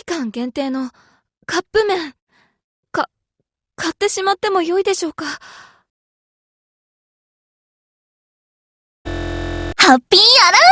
期間限定のカップ麺、か、買ってしまっても良いでしょうか？ハッピーアラウン